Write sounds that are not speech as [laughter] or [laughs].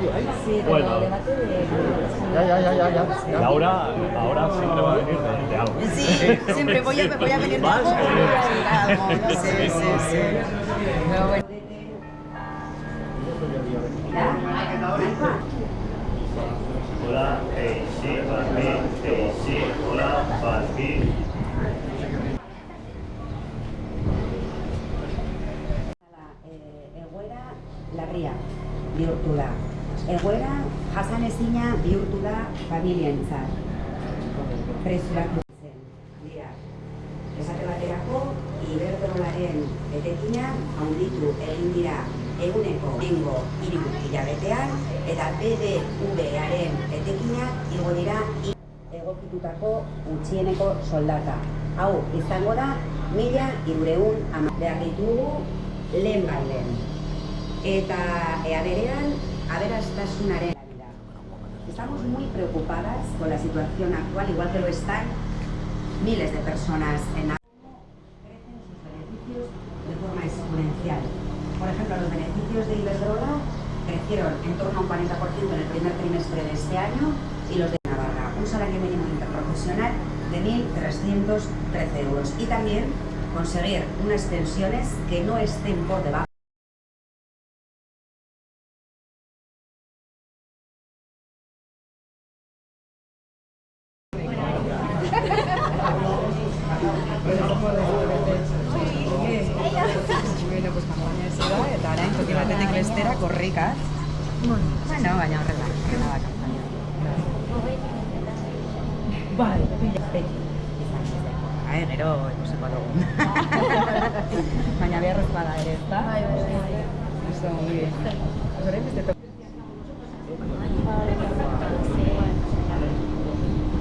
Sí, Bueno. pero debate de... Ya, ya, ya, ya, ya. Y ahora, ahora siempre va a venir de, de algo. Sí, siempre voy a, voy a venir de Más, algo, eh, a algo. Sí, sí, sí. Pero bueno. Hola, hey, sí, Barbie, hey, sí, hola, Barbie. Eh, bihurtu da. Egoera jasan ezina bihurtu da familientzat. Presurak zen. Dira, esate baterako, iberdrolaren etekina handitu egin dira eguneko nengo hiru hilabetean eta BBVaren etekina igo dira egokitutako gutxieneko soldata. Hau izango da mila hirureun ama behar ditugu lehen bailen. Eta ea berean aberastasunaren vida. Estamos muy preocupadas con la situación actual, igual que lo están miles de personas en crecen sus beneficios de forma exponencial. Por ejemplo, los beneficios de Iberdrola crecieron en torno a un 40% en el primer trimestre de este año y los de Navarra, un salario mínimo interprofesional de 1.313 euros y también conseguir unas pensiones que no estén por debajo kanpaina ez da, eta orain toki batetik bestera korrika. Bueno, baina horrela, horrela da kanpaina. Bai, pila beti. Ai, gero, ikusiko dugu. [laughs] baina beharrezkoa da ere, ezta? Bai, bai, bai. Eso, muy bien. Pues hori